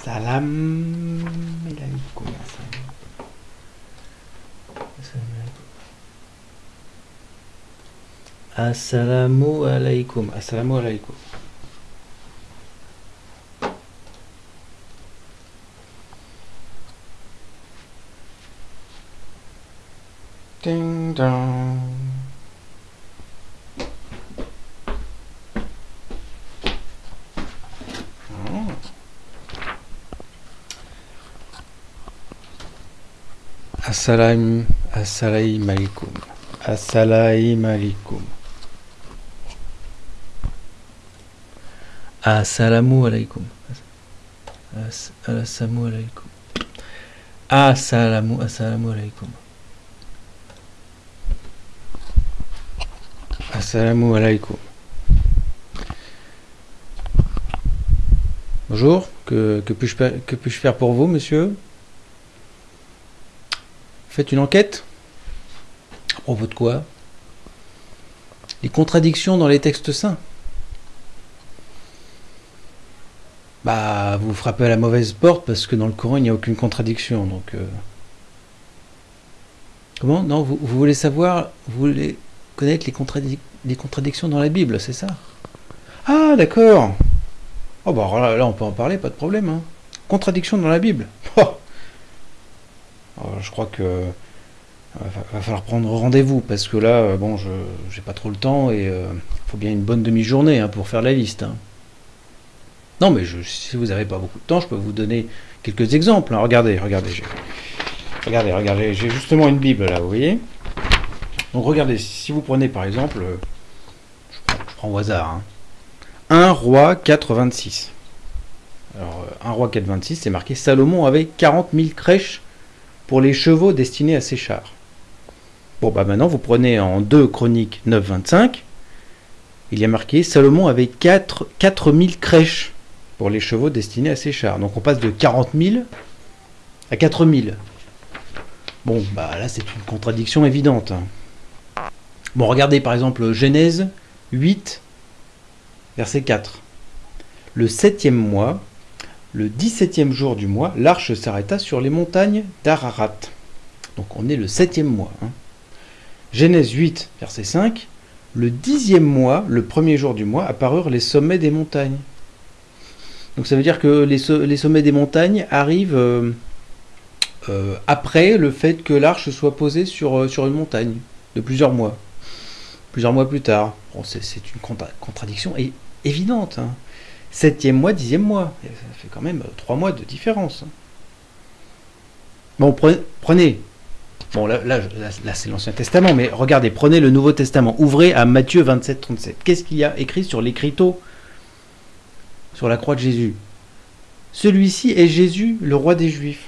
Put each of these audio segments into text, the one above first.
Salam alaikum. Assalamu alaikum. Assalamu alaikum. Ding dong. Oh. Assalam, assalamu alaikum. Assalamu alaikum. Assalamu alaikum. As- Assalamu alaikum. Assalamu, assalamu alaikum. Assalamu alaikum. Bonjour, que, que puis-je que puis-je faire pour vous, monsieur? Faites une enquête À propos de quoi? Les contradictions dans les textes saints. Bah, vous frappez à la mauvaise porte parce que dans le Coran, il n'y a aucune contradiction. Donc, euh, comment? Non, vous, voulez savoir, vous voulez connaître les, les contradictions dans la Bible, c'est ça? Ah, d'accord. Oh bah là, on peut en parler, pas de problème. Hein. Contradiction dans la Bible. Oh. Alors, je crois que euh, va, falloir prendre rendez-vous parce que là, euh, bon, je j'ai pas trop le temps et il faut bien une bonne demi-journée hein, pour faire la liste. hein. Non, mais si vous n'avez pas beaucoup de temps, je peux vous donner quelques exemples. hein. Regardez, regardez, regardez, regardez, j'ai justement une Bible là, vous voyez. Donc regardez, si vous prenez par exemple, euh, je prends, je prends au hasard, hein, 1 roi 4, 26. Alors, euh, 1 roi 4, 26, c'est marqué Salomon avait 40 000 crèches pour les chevaux destinés à ses chars. Bon, bah maintenant, vous prenez en 2 Chroniques 9, 25, il y a marqué Salomon avait 4, 4000 crèches pour les chevaux destinés à ses chars. Donc on passe de 40 000 à 4000. Bon, bah là, c'est une contradiction évidente. hein. Bon, regardez par exemple Genèse 8, verset 4. Le septième mois, le 17e jour du mois, l'arche s'arrêta sur les montagnes d'Ararat. Donc on est le septième mois. hein. Genèse 8, verset 5. Le dixième mois, le premier jour du mois, apparurent les sommets des montagnes. Donc ça veut dire que les, so- les sommets des montagnes arrivent euh, euh, après le fait que l'arche soit posée sur, euh, sur une montagne, de plusieurs mois. Plusieurs mois plus tard. Bon, c'est une contra- contradiction évidente. hein. Septième mois, dixième mois. Ça fait quand même euh, trois mois de différence. Bon, pre- prenez. Bon, là, c'est l'Ancien Testament, mais regardez, prenez le Nouveau Testament. Ouvrez à Matthieu 27, 37. Qu'est-ce qu'il y a écrit sur l'écriteau? Sur la croix de Jésus. Celui-ci est Jésus, le roi des Juifs.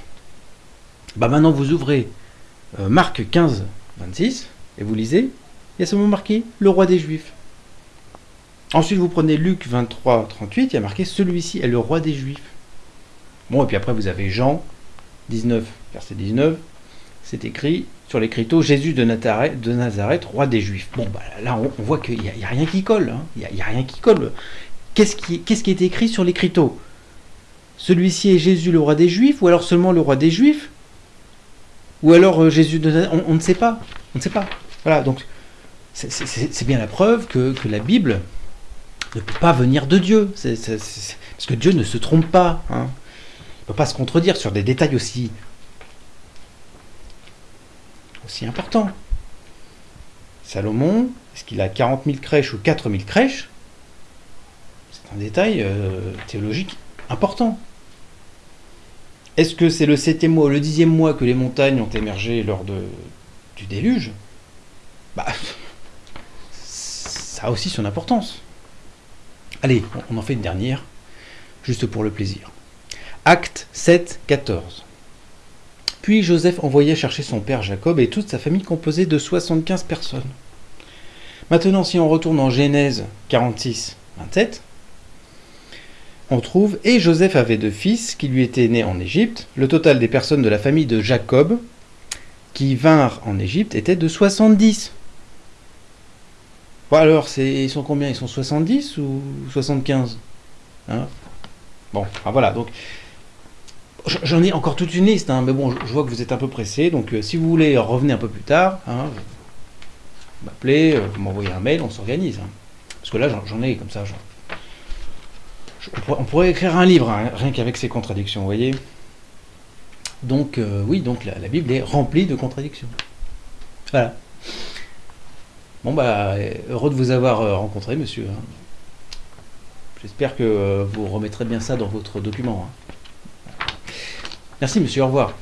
Bah maintenant, vous ouvrez euh, Marc 15, 26, et vous lisez. Il y a seulement marqué le roi des Juifs. Ensuite, vous prenez Luc 23, 38, il y a marqué celui-ci est le roi des Juifs. Bon, et puis après, vous avez Jean 19, verset 19. C'est écrit sur l'écriteau Jésus de Nazareth, roi des Juifs. Bon, bah là, on, voit qu'il n'y a, rien qui colle. hein. Il n'y a, rien qui colle. Qu'est-ce qui, est écrit sur l'écriteau? Celui-ci est Jésus, le roi des Juifs, ou alors seulement le roi des Juifs? Ou alors euh, Jésus de Nazareth on, ne sait pas. On ne sait pas. Voilà, donc c'est- bien la preuve que la Bible ne peut pas venir de Dieu. Parce que Dieu ne se trompe pas. hein. Il ne peut pas se contredire sur des détails aussi, importants. Salomon, est-ce qu'il a 40 000 crèches ou 4 000 crèches? C'est un détail euh, théologique important. Est-ce que c'est le septième mois ou le dixième mois que les montagnes ont émergé lors du déluge? Bah, ça a aussi son importance. Allez, on en fait une dernière, juste pour le plaisir. Acte 7, 14. Puis Joseph envoya chercher son père Jacob et toute sa famille composée de 75 personnes. Maintenant, si on retourne en Genèse 46, 27, on trouve Et Joseph avait deux fils qui lui étaient nés en Égypte. Le total des personnes de la famille de Jacob qui vinrent en Égypte était de 70. Alors, ils sont combien? Ils sont 70 ou 75 Hein? Bon, ah, voilà, donc J'en ai encore toute une liste, hein, mais bon, je vois que vous êtes un peu pressé, donc euh, si vous voulez revenez un peu plus tard, hein, vous m'appelez, euh, vous m'envoyez un mail, on s'organise. hein. Parce que là, j'en- ai comme ça. on, pourrait, écrire un livre, rien qu'avec ces contradictions, vous voyez. Donc, euh, oui, donc la, la Bible est remplie de contradictions. Voilà. Bon, bah, heureux de vous avoir euh, rencontré, monsieur. hein. J'espère que euh, vous remettrez bien ça dans votre document. hein. Merci, monsieur. Au revoir.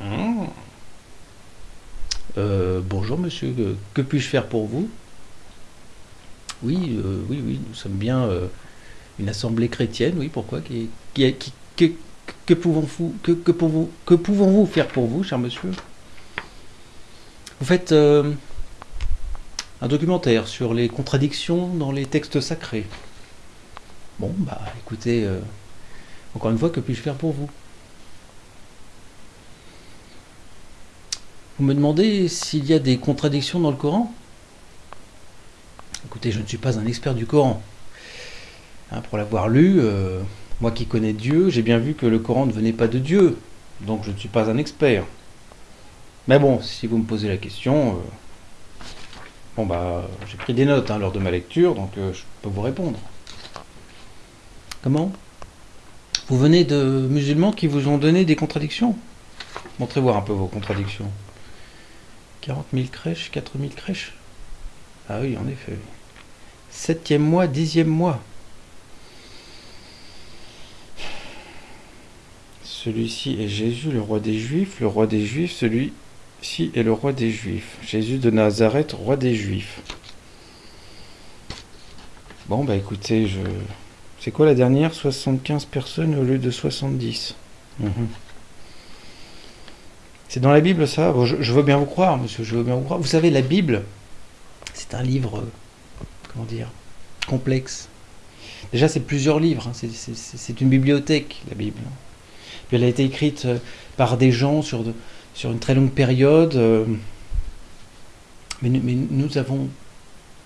Hmm. Euh, bonjour, monsieur. Que, puis-je faire pour vous? Oui, euh, oui, oui. Nous sommes bien euh, une assemblée chrétienne. Oui, pourquoi? Que, pouvons-vous que, que que pouvons-vous faire pour vous, cher monsieur? Vous faites euh, un documentaire sur les contradictions dans les textes sacrés. Bon, bah, écoutez, encore une fois, que puis-je faire pour vous? Vous me demandez s'il y a des contradictions dans le Coran? Écoutez, je ne suis pas un expert du Coran. Hein, pour l'avoir lu, euh, moi qui connais Dieu, j'ai bien vu que le Coran ne venait pas de Dieu. Donc je ne suis pas un expert. Mais bon, si vous me posez la question, euh, bon bah, j'ai pris des notes hein, lors de ma lecture, donc euh, je peux vous répondre. Comment? Vous venez de musulmans qui vous ont donné des contradictions? Montrez voir un peu vos contradictions. 40 000 crèches, 4 000 crèches Ah oui, en effet. Septième mois, dixième mois. Celui-ci est Jésus, le roi des Juifs, le roi des Juifs, celui-ci est le roi des Juifs. Jésus de Nazareth, roi des Juifs. Bon, bah écoutez, je... C'est quoi la dernière? 75 personnes au lieu de 70. Mhm. C'est dans la Bible ça? Je, veux bien vous croire, monsieur, je veux bien vous croire. Vous savez, la Bible, c'est un livre, euh, comment dire, complexe. Déjà, c'est plusieurs livres, hein, c'est- une bibliothèque, la Bible. Puis elle a été écrite euh, par des gens sur, une très longue période. euh, mais nous avons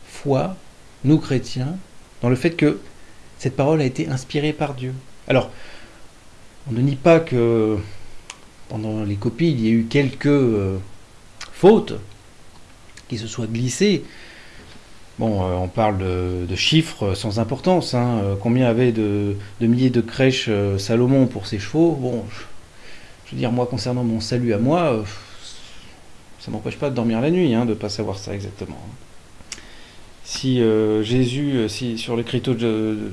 foi, nous chrétiens, dans le fait que cette parole a été inspirée par Dieu. Alors, on ne nie pas que pendant les copies, il y a eu quelques euh, fautes qui se soient glissées. Bon, euh, on parle de, chiffres sans importance. hein. Euh, Combien avait de, milliers de crèches Salomon pour ses chevaux? Bon, je, veux dire, moi, concernant mon salut à moi, ça m'empêche pas de dormir la nuit, hein, de ne pas savoir ça exactement. Si Jésus, si sur l'écriteau,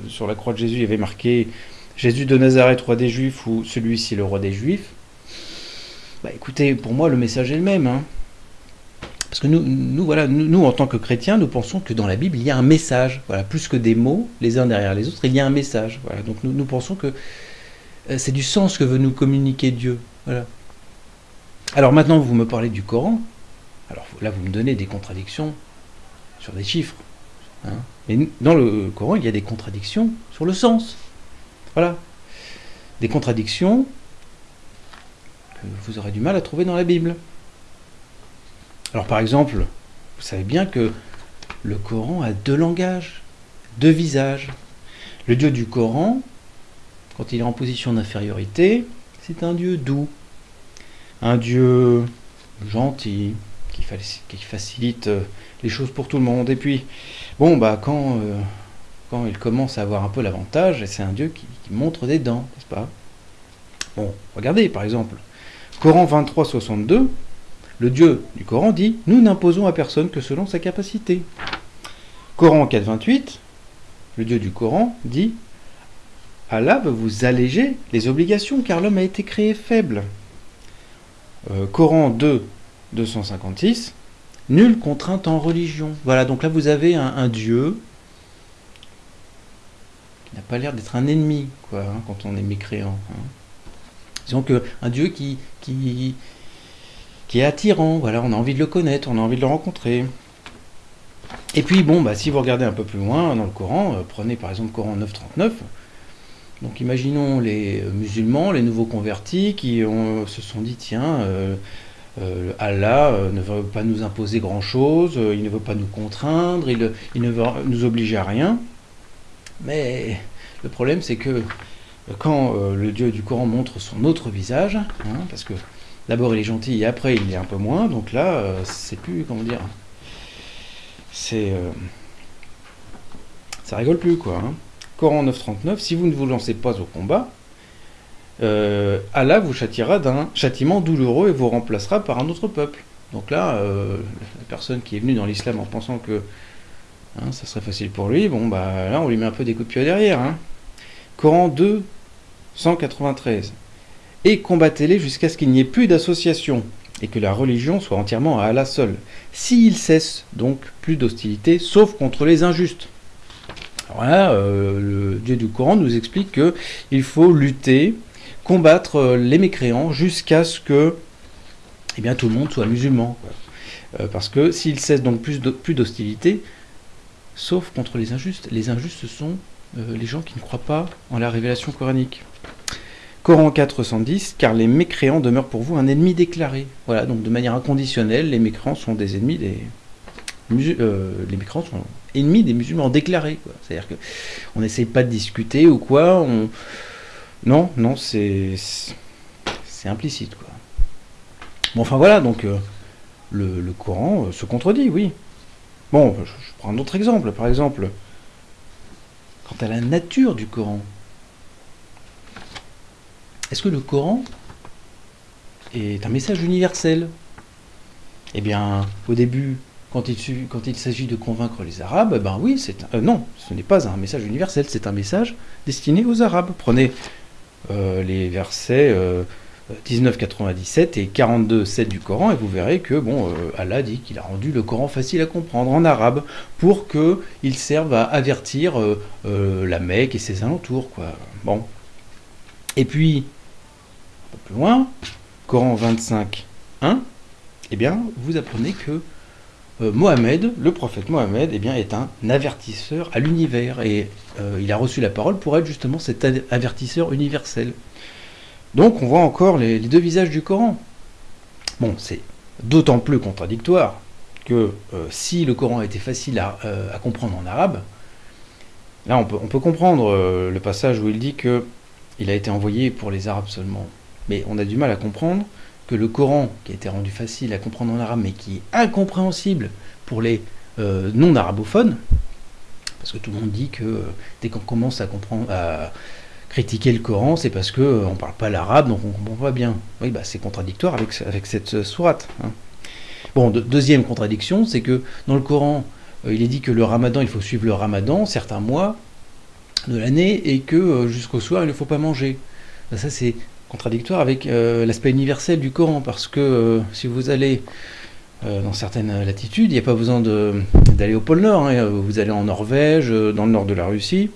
sur la croix de Jésus, il y avait marqué Jésus de Nazareth, roi des Juifs, ou celui-ci, le roi des Juifs, bah écoutez, pour moi, le message est le même. hein. Parce que nous, voilà, en tant que chrétiens, nous pensons que dans la Bible, il y a un message. Voilà, plus que des mots, les uns derrière les autres, il y a un message. Voilà, donc nous, pensons que euh, c'est du sens que veut nous communiquer Dieu. Voilà. Alors maintenant, vous me parlez du Coran. Alors là, vous me donnez des contradictions sur des chiffres. hein. Mais dans le Coran, il y a des contradictions sur le sens. Voilà. Des contradictions vous aurez du mal à trouver dans la Bible. Alors par exemple, vous savez bien que le Coran a deux langages, deux visages. Le Dieu du Coran, quand il est en position d'infériorité, c'est un Dieu doux, un Dieu gentil, qui, faci- qui facilite euh, les choses pour tout le monde. Et puis, bon, bah quand, euh, quand il commence à avoir un peu l'avantage, c'est un Dieu qui montre des dents, n'est-ce pas? Bon, regardez par exemple, Coran 23, 62, le Dieu du Coran dit Nous n'imposons à personne que selon sa capacité. Coran 4, 28, le Dieu du Coran dit Allah veut vous alléger les obligations car l'homme a été créé faible. Euh, Coran 2, 256, Nulle contrainte en religion. Voilà, donc là vous avez un, Dieu qui n'a pas l'air d'être un ennemi, quoi, hein, quand on est mécréant. hein. Disons que un Dieu qui, qui, qui est attirant, voilà, on a envie de le connaître, on a envie de le rencontrer. Et puis bon, bah, si vous regardez un peu plus loin dans le Coran, prenez par exemple le Coran 9.39, donc imaginons les musulmans, les nouveaux convertis qui se sont dit tiens, Allah ne veut pas nous imposer grand-chose, il ne veut pas nous contraindre, il, il, ne veut nous obliger à rien. Mais le problème c'est que quand le Dieu du Coran montre son autre visage, hein, parce que d'abord il est gentil et après il est un peu moins, donc là c'est plus, comment dire, c'est... ça rigole plus quoi. Hein. Coran 9.39, si vous ne vous lancez pas au combat, euh, Allah vous châtiera d'un châtiment douloureux et vous remplacera par un autre peuple. Donc là, euh, la personne qui est venue dans l'islam en pensant que hein, ça serait facile pour lui, bon bah là on lui met un peu des coups de pied derrière. Coran 2, 193. Et combattez-les jusqu'à ce qu'il n'y ait plus d'association et que la religion soit entièrement à Allah seul. S'il cesse donc plus d'hostilité, sauf contre les injustes. Alors là, euh, le Dieu du Coran nous explique qu'il faut lutter, combattre euh, les mécréants jusqu'à ce que eh bien, tout le monde soit musulman. Euh, parce que s'il cesse donc plus d'hostilité, sauf contre les injustes, les injustes ce sont les gens qui ne croient pas en la révélation coranique. Coran 410, car les mécréants demeurent pour vous un ennemi déclaré. Voilà, donc de manière inconditionnelle, les mécréants sont des ennemis des, les mécréants sont ennemis des musulmans déclarés. C'est-à-dire n'essaye pas de discuter ou quoi. On... Non, non, c'est c'est implicite. Quoi. Bon, enfin voilà, donc euh, le, le, Coran euh, se contredit, oui. Bon, je, prends un autre exemple. Par exemple, quant à la nature du Coran, est-ce que le Coran est un message universel? Eh bien, au début, quand il, s'agit de convaincre les Arabes, ben oui, c'est euh, non, ce n'est pas un message universel, c'est un message destiné aux Arabes. Prenez euh, les versets 19,97 euh, et 42,7 du Coran et vous verrez que bon, Allah dit qu'il a rendu le Coran facile à comprendre en arabe pour qu'il serve à avertir la Mecque et ses alentours. Et puis, plus loin, Coran 25, 1, eh bien, vous apprenez que euh, Mohamed, le prophète Mohamed, eh bien, est un avertisseur à l'univers et euh, il a reçu la parole pour être justement cet avertisseur universel. Donc on voit encore les, deux visages du Coran. Bon, c'est d'autant plus contradictoire que euh, si le Coran était facile à, comprendre en arabe, là on peut, on peut comprendre le passage où il dit que il a été envoyé pour les Arabes seulement. Mais on a du mal à comprendre que le Coran, qui a été rendu facile à comprendre en arabe, mais qui est incompréhensible pour les euh, non-arabophones, parce que tout le monde dit que euh, dès qu'on commence à comprendre, à critiquer le Coran, c'est parce qu'on euh, ne parle pas l'arabe, donc on ne comprend pas bien. Oui, bah, c'est contradictoire avec, cette sourate. Hein. Bon, deuxième contradiction, c'est que dans le Coran, il est dit que le ramadan, il faut suivre le ramadan, certains mois de l'année, et que jusqu'au soir, il ne faut pas manger. Bah, ça, c'est contradictoire avec euh, l'aspect universel du Coran, parce que euh, si vous allez euh, dans certaines latitudes, il n'y a pas besoin d'aller au pôle Nord, hein. vous allez en Norvège, dans le nord de la Russie,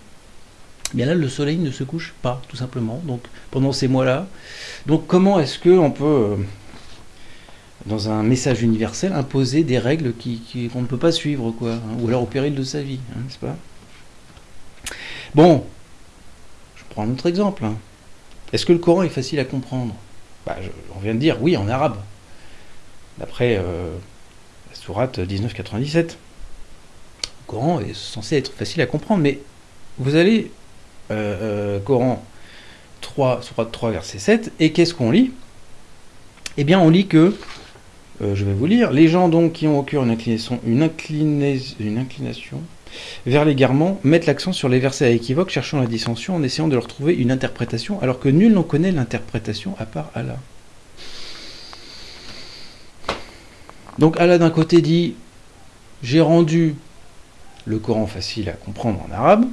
eh bien là le soleil ne se couche pas, tout simplement, donc pendant ces mois-là. Donc comment est-ce qu'on peut, dans un message universel, imposer des règles qu'on qui, ne peut pas suivre, quoi, hein, ou alors au péril de sa vie, hein, n'est-ce pas? Bon, je prends un autre exemple. Est-ce que le Coran est facile à comprendre? Bah, On vient de dire oui en arabe, d'après euh, la sourate 1997. Le Coran est censé être facile à comprendre, mais vous allez, euh, euh, Coran 3, sourate 3, verset 7, et qu'est-ce qu'on lit? Eh bien, on lit que, je vais vous lire, les gens donc qui ont au cœur une inclination, une, une inclination vers l'égarement, mettent l'accent sur les versets à équivoque, cherchant la dissension en essayant de leur trouver une interprétation, alors que nul n'en connaît l'interprétation à part Allah. Donc Allah d'un côté dit j'ai rendu le Coran facile à comprendre en arabe.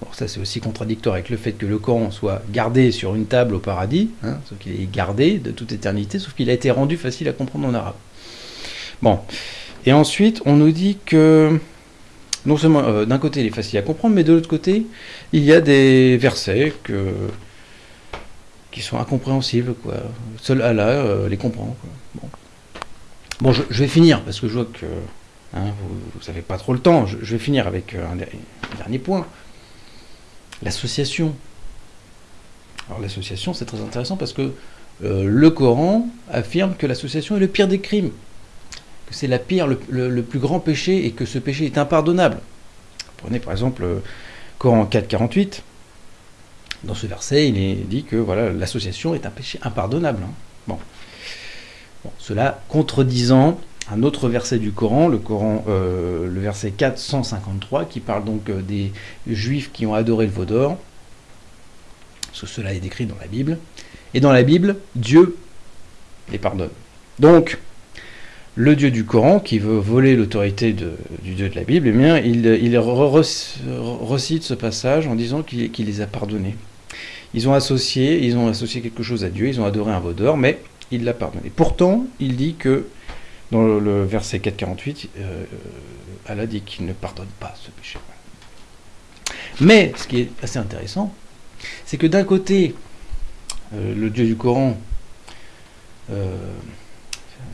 Bon, ça c'est aussi contradictoire avec le fait que le Coran soit gardé sur une table au paradis, hein, sauf qu'il est gardé de toute éternité, sauf qu'il a été rendu facile à comprendre en arabe. Bon. Et ensuite, on nous dit que non seulement euh, d'un côté il est facile à comprendre, mais de l'autre côté, il y a des versets qui sont incompréhensibles. Seul Allah euh, les comprend. Bon, je, vais finir, parce que je vois que Hein, vous n'avez pas trop le temps. Je, vais finir avec un, dernier point. L'association. Alors l'association, c'est très intéressant parce que euh, le Coran affirme que l'association est le pire des crimes, c'est la pire, le, plus grand péché et que ce péché est impardonnable. Prenez par exemple le Coran 4.48. Dans ce verset, il est dit que voilà, l'association est un péché impardonnable. Hein. Bon. Cela contredisant un autre verset du Coran, le Coran, euh, le verset 453, qui parle donc euh, des Juifs qui ont adoré le veau d'or. Cela est décrit dans la Bible. Et dans la Bible, Dieu les pardonne. Donc, le Dieu du Coran, qui veut voler l'autorité du Dieu de la Bible, eh bien, il, recite ce passage en disant qu'il les a pardonnés. Ils ont associé, ils ont associé quelque chose à Dieu, ils ont adoré un veau mais il l'a pardonné. Pourtant, il dit que dans le, verset 448, euh, Allah dit qu'il ne pardonne pas ce péché. Mais ce qui est assez intéressant, c'est que d'un côté, euh, le Dieu du Coran euh,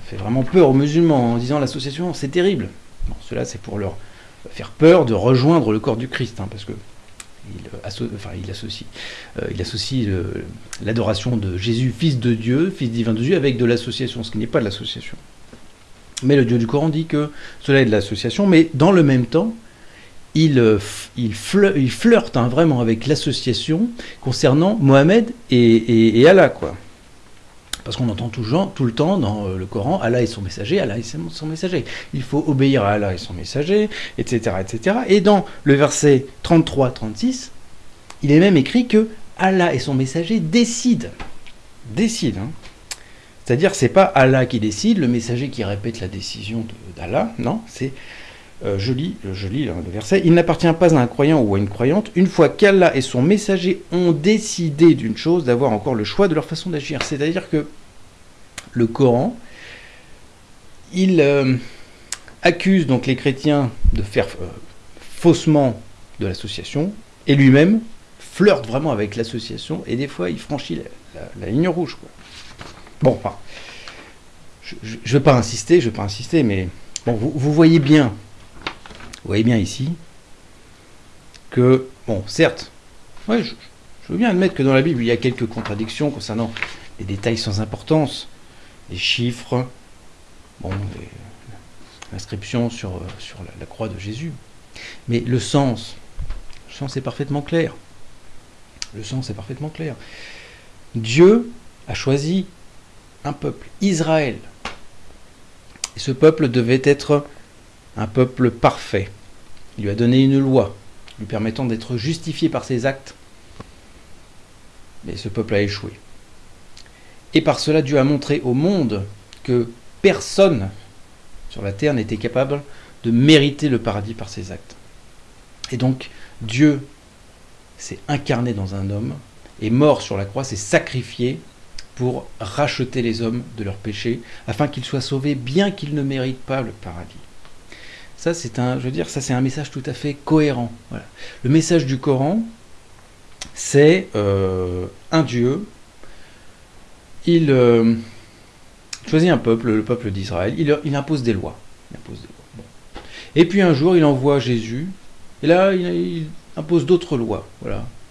fait vraiment peur aux musulmans en disant l'association c'est terrible. Bon, cela c'est pour leur faire peur de rejoindre le corps du Christ, hein, parce que il, il associe, il associe l'adoration de Jésus, fils de Dieu, fils divin de Dieu, avec de l'association, ce qui n'est pas de l'association. Mais le Dieu du Coran dit que cela est de l'association, mais dans le même temps, il, euh, flirte hein, vraiment avec l'association concernant Mohamed et, Allah. Quoi. Parce qu'on entend tout, tout, le temps dans euh, le Coran, Allah est son messager, Allah est son messager. Il faut obéir à Allah et son messager, etc. etc. Et dans le verset 33-36, il est même écrit que Allah et son messager décident. Décident. Hein. C'est-à-dire, c'est pas Allah qui décide, le messager qui répète la décision d'Allah, non, c'est, euh, je, lis, je lis le verset, il n'appartient pas à un croyant ou à une croyante, une fois qu'Allah et son messager ont décidé d'une chose, d'avoir encore le choix de leur façon d'agir. C'est-à-dire que le Coran, il euh, accuse donc les chrétiens de faire euh, faussement de l'association, et lui-même flirte vraiment avec l'association, et des fois il franchit la, ligne rouge. Bon, je ne veux pas insister, je insister, mais vous, voyez bien, vous voyez bien ici que, bon, certes, je, veux bien admettre que dans la Bible, il y a quelques contradictions concernant les détails sans importance, les chiffres, bon, l'inscription sur, sur la, croix de Jésus. Mais le sens, le sens est parfaitement clair. Le sens est parfaitement clair. Dieu a choisi un peuple, Israël. Et ce peuple devait être un peuple parfait. Il lui a donné une loi lui permettant d'être justifié par ses actes. Mais ce peuple a échoué. Et par cela, Dieu a montré au monde que personne sur la terre n'était capable de mériter le paradis par ses actes. Et donc, Dieu s'est incarné dans un homme, est mort sur la croix, s'est sacrifié pour racheter les hommes de leurs péchés, afin qu'ils soient sauvés, bien qu'ils ne méritent pas le paradis. Ça, c'est un, message tout à fait cohérent. Le message du Coran, c'est euh, un Dieu. Il euh, choisit un peuple, le peuple d'Israël. Il, impose des lois. Et puis un jour, il envoie Jésus. Et là, il, impose d'autres lois.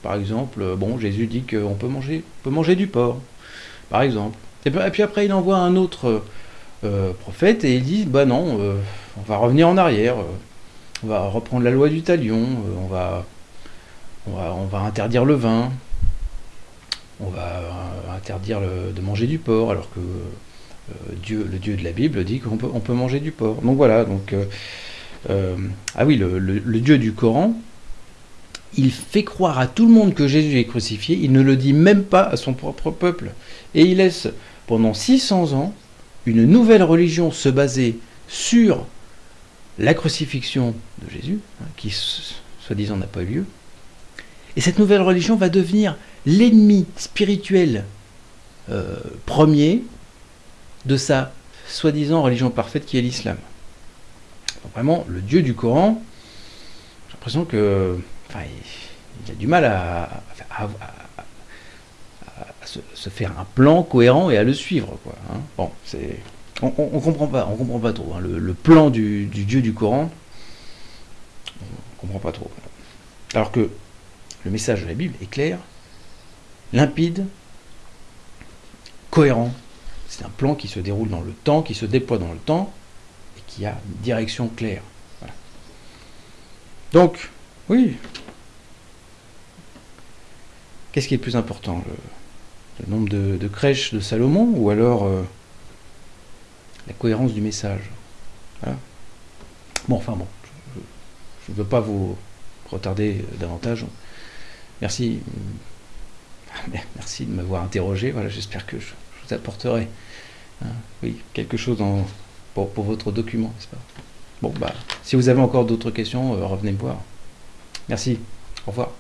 Par exemple, bon, Jésus dit qu'on peut manger, peut manger du porc par exemple. Et puis après, il envoie un autre euh, prophète et il dit, bah non, euh, on va revenir en arrière, euh, on va reprendre la loi du talion, on va, on, va, interdire le vin, on va interdire de manger du porc, alors que Dieu, le Dieu de la Bible dit qu'on peut, on peut manger du porc. Donc voilà, donc... ah oui, le Dieu du Coran, il fait croire à tout le monde que Jésus est crucifié, il ne le dit même pas à son propre peuple. Et il laisse pendant 600 ans une nouvelle religion se baser sur la crucifixion de Jésus, hein, qui soi-disant n'a pas eu lieu. Et cette nouvelle religion va devenir l'ennemi spirituel euh, premier de sa soi-disant religion parfaite qui est l'islam. Vraiment, le Dieu du Coran, j'ai l'impression que a du mal à, se, faire un plan cohérent et à le suivre. Hein. Bon, c'est on, on, comprend pas, on comprend pas trop. Hein. Le, plan du, Dieu du Coran, on comprend pas trop. Alors que le message de la Bible est clair, limpide, cohérent. C'est un plan qui se déroule dans le temps, qui se déploie dans le temps, et qui a une direction claire. Donc, oui. Qu'est-ce qui est le plus important le, nombre de, crèches de Salomon ou alors euh, la cohérence du message Bon, enfin bon, je ne veux pas vous retarder davantage. Merci. Merci de m'avoir interrogé. Voilà, j'espère que je, vous apporterai hein, oui, quelque chose pour, votre document, Bon, bah, si vous avez encore d'autres questions, euh, revenez me voir. Merci. Au revoir.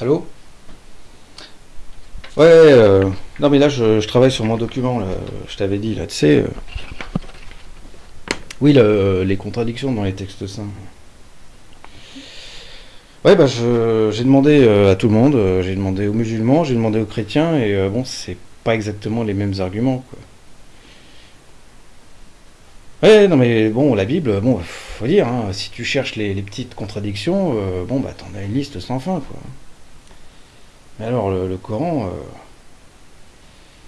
Allô Ouais, euh, non mais là je, travaille sur mon document, là, je t'avais dit, là, tu sais... Euh, oui, les contradictions dans les textes saints. Ouais, bah j'ai demandé euh, à tout le monde, j'ai demandé aux musulmans, j'ai demandé aux chrétiens, et bon, c'est pas exactement les mêmes arguments, quoi. Ouais, non mais bon, la Bible, bon, faut dire, hein, si tu cherches les, petites contradictions, bon, bah t'en as une liste sans fin, quoi. Mais alors, le, Coran, euh,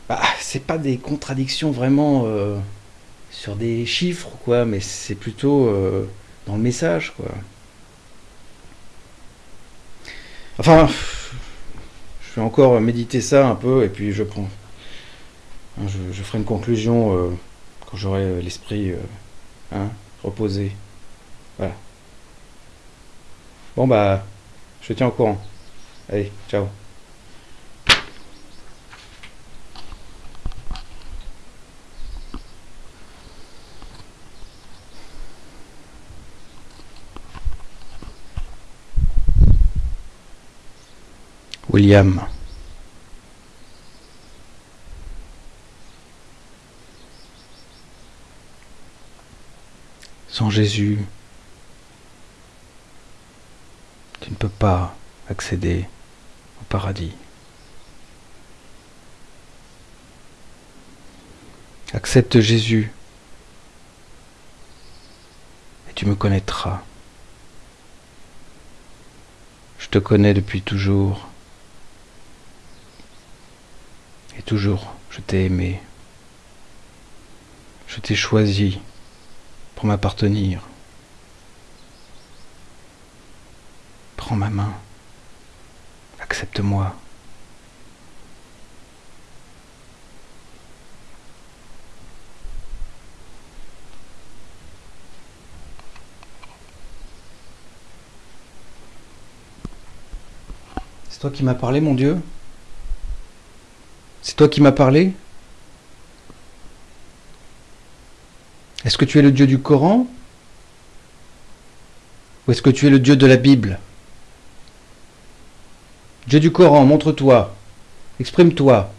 bah, c'est pas des contradictions vraiment euh, sur des chiffres, quoi, mais c'est plutôt euh, dans le message, quoi. Enfin, je vais encore méditer ça un peu, et puis je prends. Hein, je, ferai une conclusion j'aurai l'esprit hein, reposé. Voilà. Bon, bah, je tiens au courant. Allez, ciao. William. Sans Jésus, tu ne peux pas accéder au paradis. Accepte Jésus et tu me connaîtras. Je te connais depuis toujours et toujours, je t'ai aimé. Je t'ai choisi pour m'appartenir. Prends ma main. Accepte-moi. C'est toi qui m'as parlé, mon Dieu? C'est toi qui m'as parlé? Est-ce que tu es le Dieu du Coran Ou est-ce que tu es le Dieu de la Bible? Dieu du Coran, montre-toi, exprime-toi,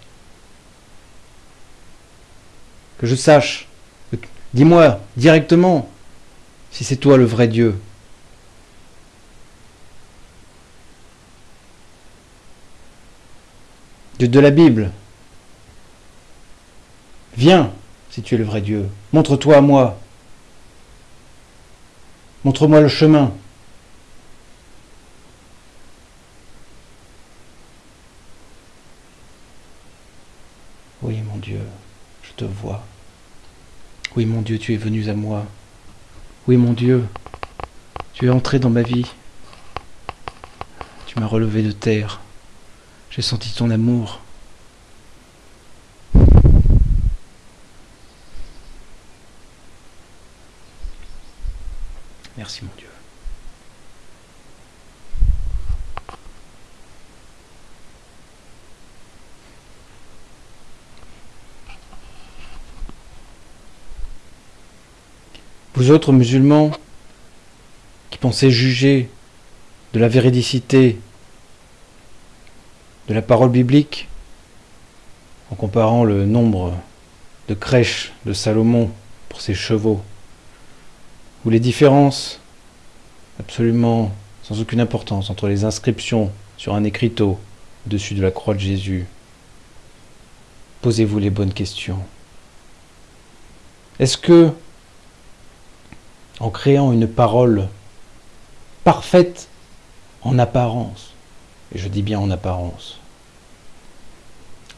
que je sache, dis-moi directement si c'est toi le vrai Dieu. Dieu de la Bible, Viens, si tu es le vrai Dieu, montre-toi à moi. Montre-moi le chemin. Oui, mon Dieu, je te vois. Oui, mon Dieu, tu es venu à moi. Oui, mon Dieu, tu es entré dans ma vie. Tu m'as relevé de terre. J'ai senti ton amour. Mon Dieu. Vous autres musulmans qui pensait juger de la véridicité de la parole biblique en comparant le nombre de crèches de Salomon pour ses chevaux, ou les différences absolument sans aucune importance entre les inscriptions sur un écriteau au-dessus de la croix de Jésus. Posez-vous les bonnes questions. Est-ce que, en créant une parole parfaite en apparence, et je dis bien en apparence,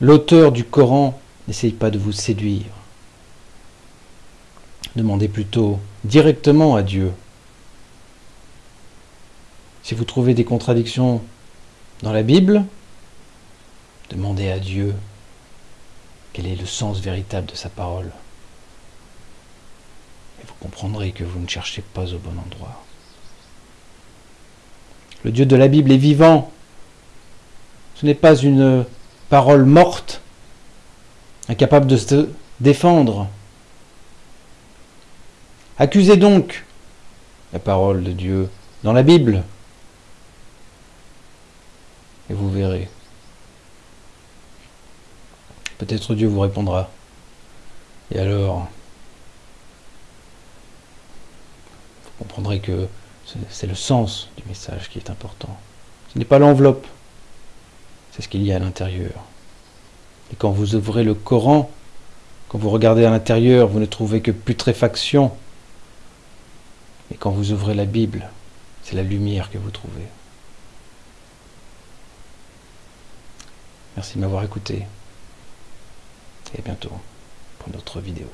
l'auteur du Coran n'essaye pas de vous séduire? Demandez plutôt directement à Dieu. Si vous trouvez des contradictions dans la Bible, demandez à Dieu quel est le sens véritable de sa parole. Et vous comprendrez que vous ne cherchez pas au bon endroit. Le Dieu de la Bible est vivant. Ce n'est pas une parole morte, incapable de se défendre. Accusez donc la parole de Dieu dans la Bible, et vous verrez. Peut-être Dieu vous répondra. Et alors, vous comprendrez que c'est le sens du message qui est important. Ce n'est pas l'enveloppe, c'est ce qu'il y a à l'intérieur. Et quand vous ouvrez le Coran, quand vous regardez à l'intérieur, vous ne trouvez que putréfaction. Et quand vous ouvrez la Bible, c'est la lumière que vous trouvez. Merci de m'avoir écouté. Et à bientôt pour une autre vidéo.